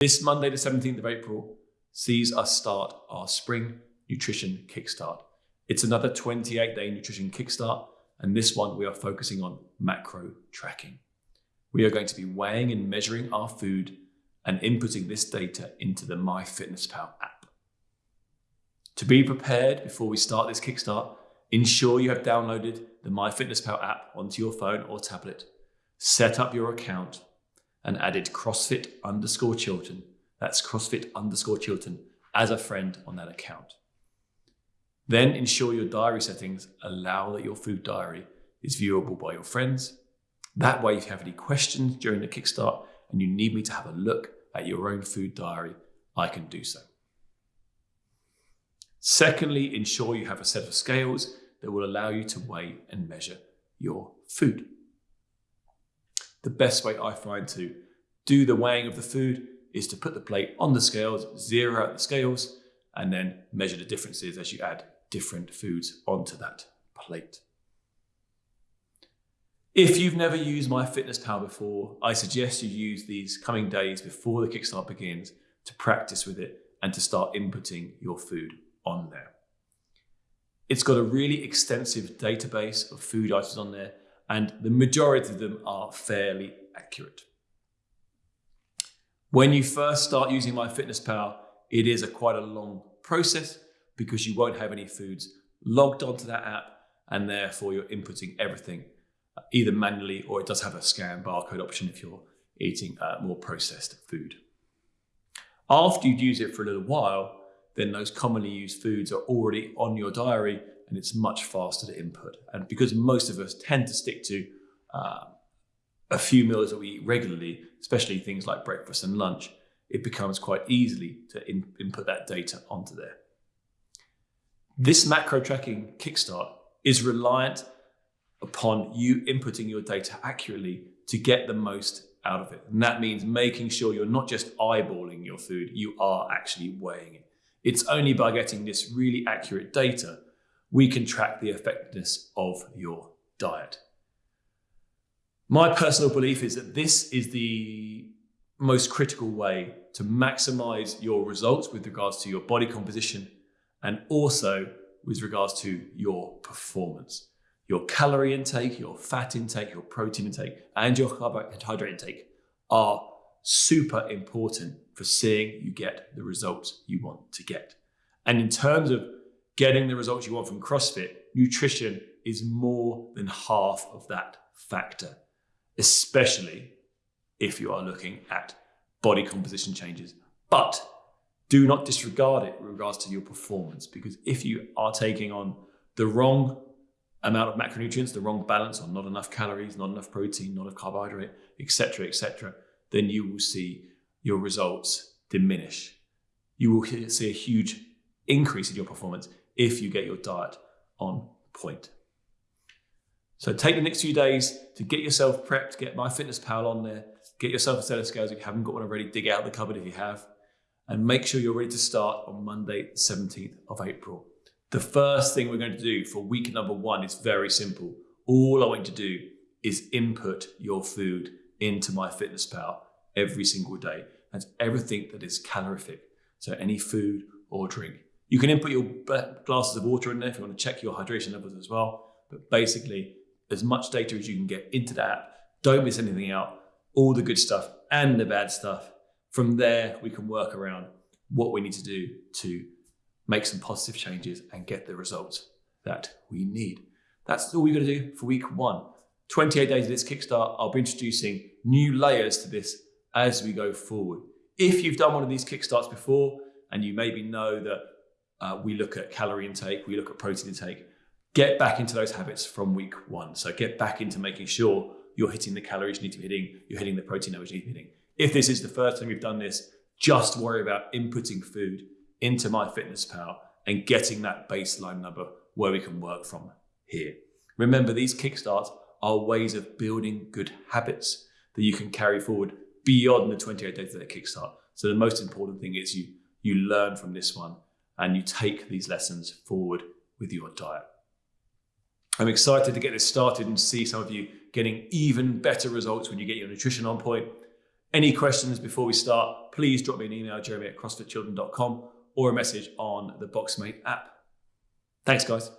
This Monday, the 17th of April, sees us start our spring nutrition kickstart. It's another 28 day nutrition kickstart, and this one we are focusing on macro tracking. We are going to be weighing and measuring our food and inputting this data into the MyFitnessPal app. To be prepared before we start this kickstart, ensure you have downloaded the MyFitnessPal app onto your phone or tablet, set up your account, and added CrossFit underscore Chilton, that's CrossFit underscore Chilton, as a friend on that account. Then ensure your diary settings allow that your food diary is viewable by your friends. That way, if you have any questions during the Kickstart and you need me to have a look at your own food diary, I can do so. Secondly, ensure you have a set of scales that will allow you to weigh and measure your food the best way I find to do the weighing of the food is to put the plate on the scales, zero out the scales, and then measure the differences as you add different foods onto that plate. If you've never used MyFitnessPal before, I suggest you use these coming days before the Kickstart begins to practice with it and to start inputting your food on there. It's got a really extensive database of food items on there and the majority of them are fairly accurate. When you first start using MyFitnessPal, it is a quite a long process because you won't have any foods logged onto that app and therefore you're inputting everything uh, either manually or it does have a scan barcode option if you're eating uh, more processed food. After you've used it for a little while, then those commonly used foods are already on your diary and it's much faster to input. And because most of us tend to stick to uh, a few meals that we eat regularly, especially things like breakfast and lunch, it becomes quite easily to in input that data onto there. This macro tracking kickstart is reliant upon you inputting your data accurately to get the most out of it. And that means making sure you're not just eyeballing your food, you are actually weighing it. It's only by getting this really accurate data we can track the effectiveness of your diet. My personal belief is that this is the most critical way to maximize your results with regards to your body composition and also with regards to your performance. Your calorie intake, your fat intake, your protein intake, and your carbohydrate intake are super important for seeing you get the results you want to get. And in terms of getting the results you want from CrossFit, nutrition is more than half of that factor, especially if you are looking at body composition changes. But do not disregard it in regards to your performance, because if you are taking on the wrong amount of macronutrients, the wrong balance, or not enough calories, not enough protein, not enough carbohydrate, etc., etc., then you will see your results diminish. You will see a huge increase in your performance if you get your diet on point. So take the next few days to get yourself prepped, get MyFitnessPal on there, get yourself a set of scales if you haven't got one already, dig out the cupboard if you have, and make sure you're ready to start on Monday, 17th of April. The first thing we're going to do for week number one is very simple. All I want you to do is input your food into MyFitnessPal every single day. That's everything that is calorific. So any food or drink. You can input your glasses of water in there if you want to check your hydration levels as well. But basically, as much data as you can get into the app. Don't miss anything out. All the good stuff and the bad stuff. From there, we can work around what we need to do to make some positive changes and get the results that we need. That's all we're going to do for week one. 28 days of this Kickstart, I'll be introducing new layers to this as we go forward. If you've done one of these Kickstarts before and you maybe know that uh, we look at calorie intake, we look at protein intake. Get back into those habits from week one. So get back into making sure you're hitting the calories you need to be hitting, you're hitting the protein levels you need to be hitting. If this is the first time you've done this, just worry about inputting food into MyFitnessPal and getting that baseline number where we can work from here. Remember, these kickstarts are ways of building good habits that you can carry forward beyond the 28 days of the kickstart. So the most important thing is you you learn from this one and you take these lessons forward with your diet. I'm excited to get this started and see some of you getting even better results when you get your nutrition on point. Any questions before we start, please drop me an email, jeremy at crossfitchilton.com, or a message on the Boxmate app. Thanks, guys.